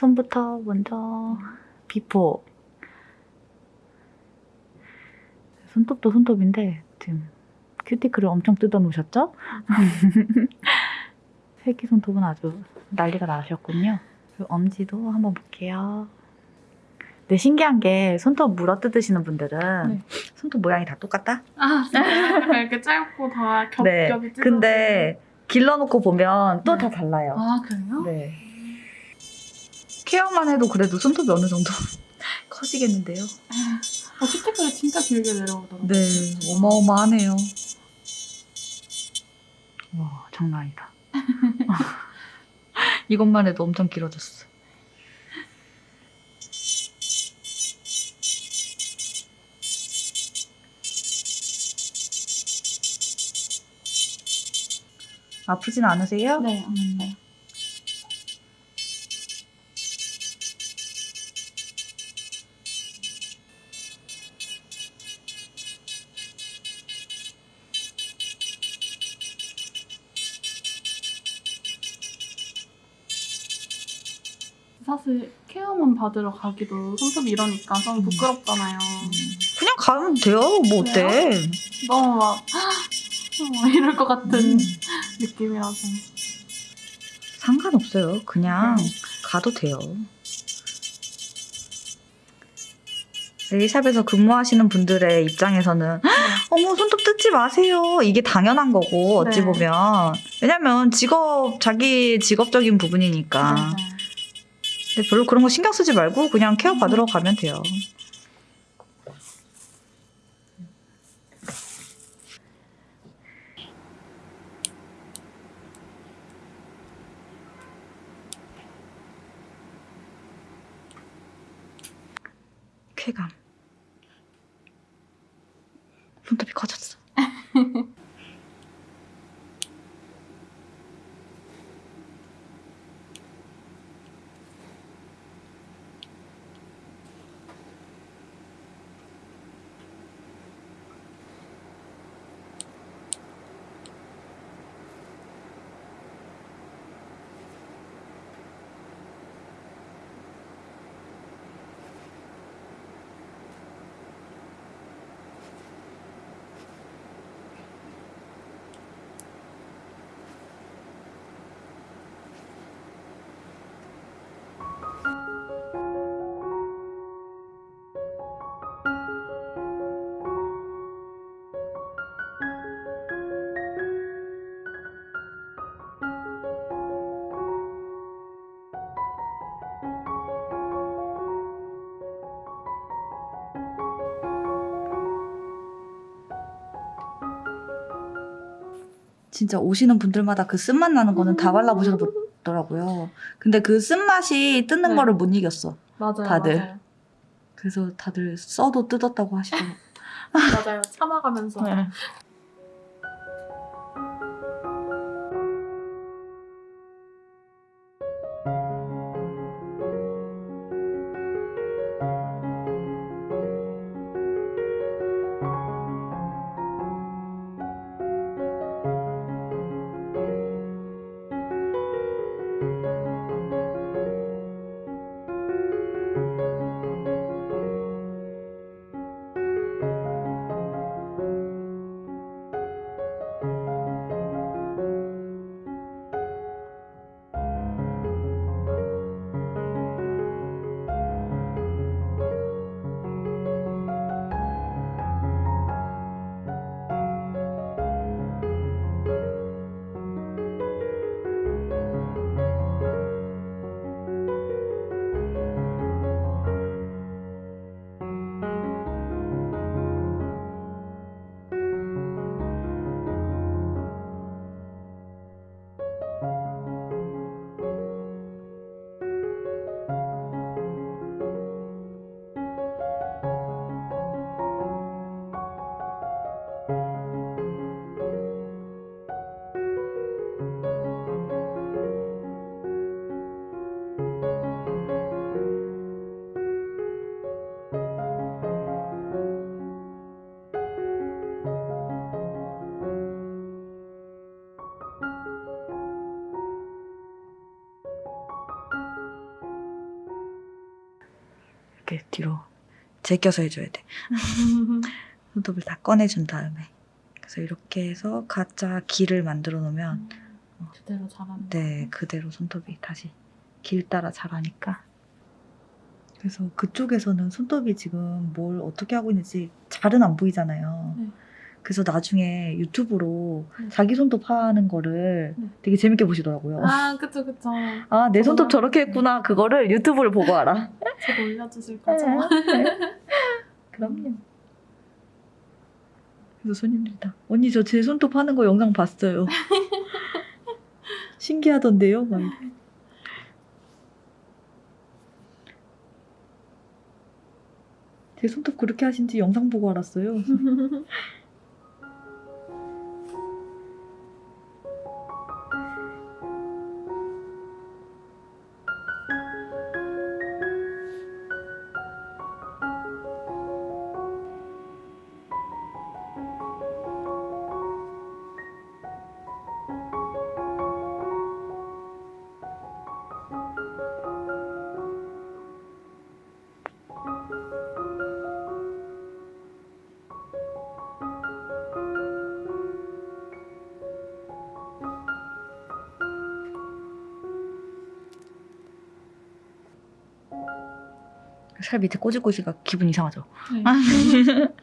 손부터 먼저 before. 손톱도 손톱인데 지금 큐티클을 엄청 뜯어 놓으셨죠? 새끼 손톱은 아주 난리가 나셨군요. 엄지도 한번 볼게요. 근데 신기한 게 손톱 물어 뜯으시는 분들은 네. 손톱 모양이 다 똑같다? 아, 이렇게 짧고 다 겹겹이 네. 찢어진. 근데 길러놓고 보면 또 네. 다 달라요. 아, 그래요? 네. 케어만 해도 그래도 손톱이 어느 정도 커지겠는데요. 어, 큐티클이 진짜 길게 내려오더라고요. 네, 어마어마하네요. 와, 장난 아니다. 이것만 해도 엄청 길어졌어. 아프진 않으세요? 네, 음. 네. 받으러 가기도 손톱이 이러니까 좀 음. 부끄럽잖아요. 그냥 가면 돼요. 뭐 어때? 너무 막 어, 이럴 것 같은 음, 느낌이라서. 상관없어요. 그냥 네. 가도 돼요. 네일샵에서 근무하시는 분들의 입장에서는 어머 손톱 뜯지 마세요. 이게 당연한 거고 어찌 네. 보면 왜냐면 직업 자기 직업적인 부분이니까. 네, 네. 근데 별로 그런 거 신경 쓰지 말고 그냥 케어 받으러 가면 돼요. 쾌감. 진짜 오시는 분들마다 그 쓴맛 나는 거는 다 발라보셔더라고요. 근데 그 쓴맛이 뜯는 네. 거를 못 이겼어. 맞아요. 다들. 맞아요. 그래서 다들 써도 뜯었다고 하시더라고요. 맞아요. 참아가면서. 네. 이렇게 뒤로 제껴서 해줘야 돼. 손톱을 다 꺼내준 다음에 그래서 이렇게 해서 가짜 길을 만들어 놓으면 그대로 잘하는 네 그대로 손톱이 다시 길 따라 자라니까 그래서 그쪽에서는 손톱이 지금 뭘 어떻게 하고 있는지 잘은 안 보이잖아요. 네. 그래서 나중에 유튜브로 네. 자기 손톱 하는 거를 네. 되게 재밌게 보시더라고요. 아 그쵸 그쵸 아, 내 손톱 저렇게 했구나. 그거를 유튜브를 보고 알아. 저도 올려주실 거죠? 네. 그럼요. 그래서 손님들이 다 언니 저 제 손톱 하는 거 영상 봤어요. 신기하던데요? 막. 제 손톱 그렇게 하신지 영상 보고 알았어요. 살 밑에 꼬질꼬질가 기분 이상하죠. 네.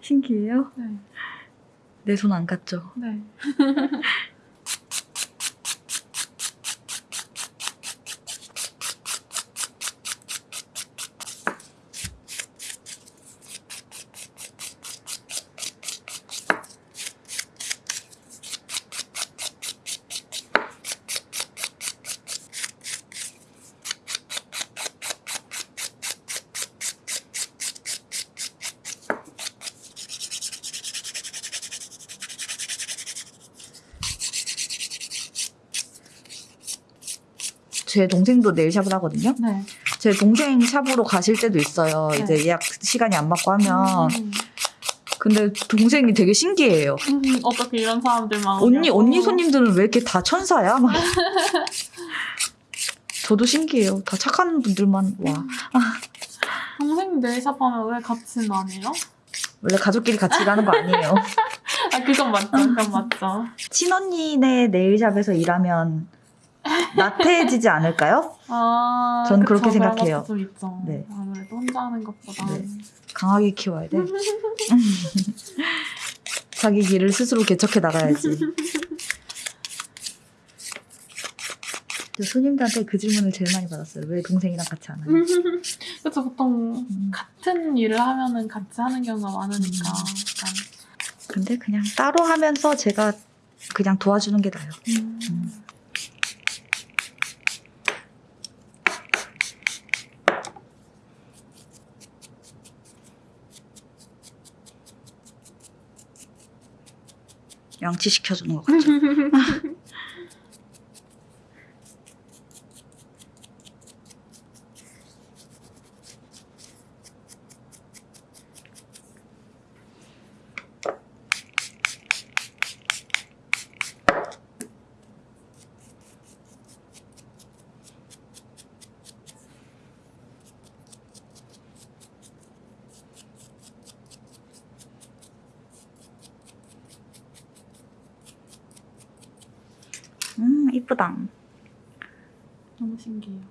신기해요? 네. 내 손 안 갔죠? 네. 제 동생도 네일 샵을 하거든요. 네. 제 동생 샵으로 가실 때도 있어요. 네. 이제 예약 시간이 안 맞고 하면. 음, 근데 동생이 되게 신기해요. 음, 어떻게 이런 사람들만 언니 오냐고. 언니 손님들은 왜 이렇게 다 천사야? 막. 저도 신기해요. 다 착한 분들만 와. 동생 네일샵 하면 왜안 해요? 원래 가족끼리 같이 일하는 거 아니에요. 아 그건 맞죠. 그건 맞죠. 친언니네 네일샵에서 일하면 나태해지지 않을까요? 아, 전 그쵸, 그렇게 생각해요. 네. 아무래도 혼자 하는 것보다. 네. 강하게 키워야 돼. 자기 길을 스스로 개척해 나가야지. 저 손님들한테 그 질문을 제일 많이 받았어요. 왜 동생이랑 같이 안 하냐? 그래서 보통 음. 같은 일을 하면은 같이 하는 경우가 많으니까. 음. 약간. 근데 그냥 따로 하면서 제가 그냥 도와주는 게 나아요. 음. 음. 양치시켜주는 것 같죠? 이쁘다. 너무 신기해요.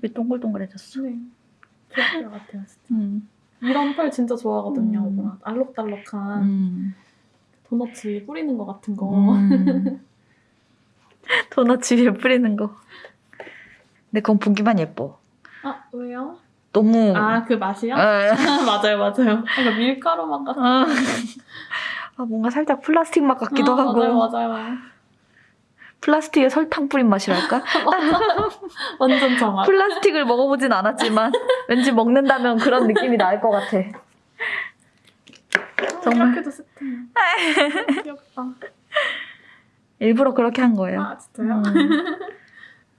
눈썹이 동글동글해졌어. 네. 귀엽게 같아요, 진짜. 음. 이런 펄 진짜 좋아하거든요. 음. 뭔가 알록달록한 음. 도넛 위에 뿌리는 것 같은 거. 음. 도넛 위에 뿌리는 거. 근데 그건 보기만 예뻐. 아, 왜요? 너무. 아, 그 맛이요? 에. 맞아요, 맞아요. 약간 밀가루 맛 같은 아, 아, 뭔가 살짝 플라스틱 맛 같기도 아, 하고. 맞아요, 맞아요. 플라스틱에 설탕 뿌린 맛이랄까? 완전 정확. 플라스틱을 먹어보진 않았지만 왠지 먹는다면 그런 느낌이 날 것 같아. 정말. 이렇게도. 귀엽다. 일부러 그렇게 한 거예요. 아, 진짜요? 음,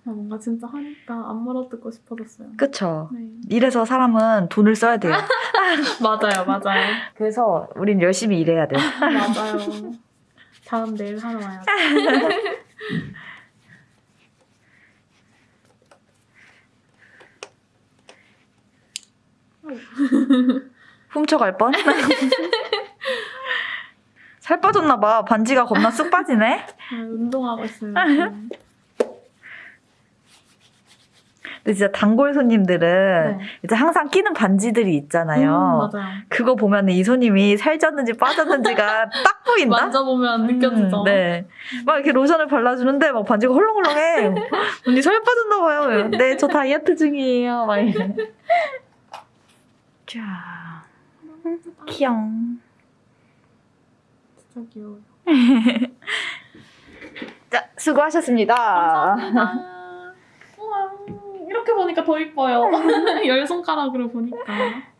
아, 뭔가 진짜 하니까 안 물어뜯고 싶어졌어요. 그쵸. 네. 이래서 사람은 돈을 써야 돼요. 맞아요, 맞아요. 그래서 우린 열심히 일해야 돼요. 맞아요. 다음 내일 하러 와야죠. 훔쳐갈 뻔? 살 빠졌나 봐. 반지가 겁나 쑥 빠지네. 아, 운동하고. 지금. 근데 진짜 단골 손님들은 네. 이제 항상 끼는 반지들이 있잖아요. 음, 맞아요. 그거 보면 이 손님이 살쪘는지 빠졌는지가 딱 보인다? 만져보면 느껴지죠. 음, 네. 막 이렇게 로션을 발라주는데 막 반지가 헐렁헐렁해. 언니 살 빠졌나 봐요. 네, 저 다이어트 중이에요. 막 이래. 자, 귀여워. 진짜 귀여워요. 자, 수고하셨습니다. 감사합니다. 이렇게 보니까 더 이뻐요. 네. 열 손가락으로 보니까.